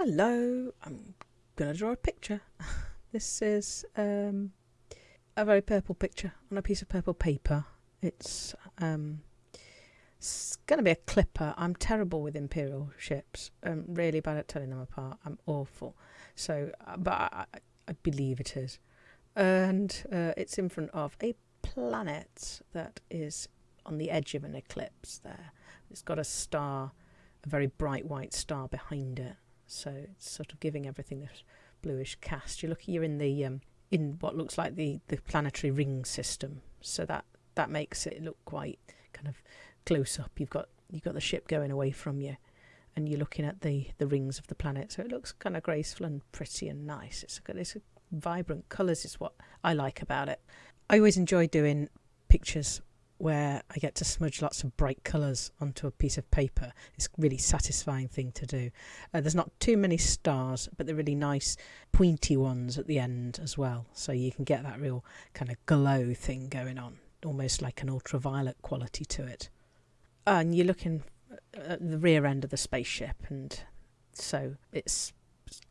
Hello, I'm going to draw a picture. this is um, a very purple picture on a piece of purple paper. It's, um, it's going to be a clipper. I'm terrible with imperial ships. I'm really bad at telling them apart. I'm awful. So, uh, but I, I believe it is. And uh, it's in front of a planet that is on the edge of an eclipse there. It's got a star, a very bright white star behind it so it's sort of giving everything this bluish cast. You look, you're in the um, in what looks like the the planetary ring system, so that that makes it look quite kind of close up. You've got you've got the ship going away from you, and you're looking at the the rings of the planet, so it looks kind of graceful and pretty and nice. It's a, it's vibrant colours is what I like about it. I always enjoy doing pictures where I get to smudge lots of bright colours onto a piece of paper. It's a really satisfying thing to do. Uh, there's not too many stars, but they're really nice pointy ones at the end as well. So you can get that real kind of glow thing going on, almost like an ultraviolet quality to it. And you're looking at the rear end of the spaceship, and so it's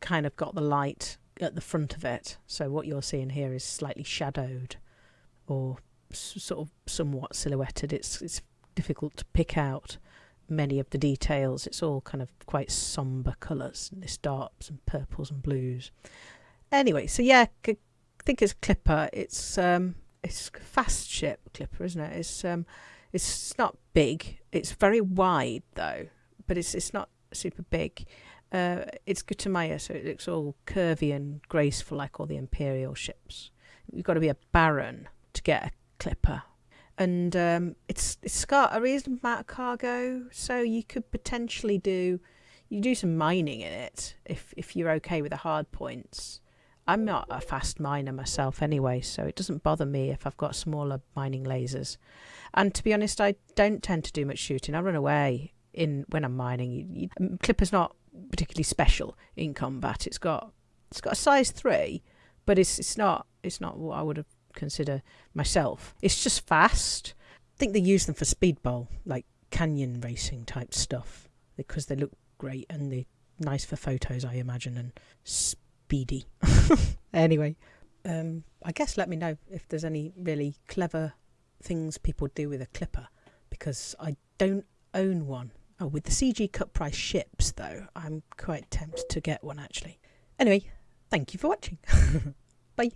kind of got the light at the front of it. So what you're seeing here is slightly shadowed or sort of somewhat silhouetted. It's it's difficult to pick out many of the details. It's all kind of quite somber colours, and this darks and purples and blues. Anyway, so yeah, I think it's Clipper. It's um, it's fast ship Clipper, isn't it? It's um, it's not big. It's very wide though, but it's it's not super big. Uh, it's Gutamaya, so it looks all curvy and graceful like all the Imperial ships. You've got to be a baron to get a clipper and um, it's it's got a reasonable amount of cargo, so you could potentially do you do some mining in it if if you're okay with the hard points. I'm not a fast miner myself anyway, so it doesn't bother me if I've got smaller mining lasers. And to be honest, I don't tend to do much shooting. I run away in when I'm mining. You, you, Clipper's not particularly special in combat. It's got it's got a size three, but it's it's not it's not what I would have consider myself. It's just fast. I think they use them for speedball, like canyon racing type stuff, because they look great and they're nice for photos, I imagine, and speedy. anyway, um, I guess let me know if there's any really clever things people do with a clipper, because I don't own one. Oh, with the CG cut price ships, though, I'm quite tempted to get one actually. Anyway, thank you for watching. Bye.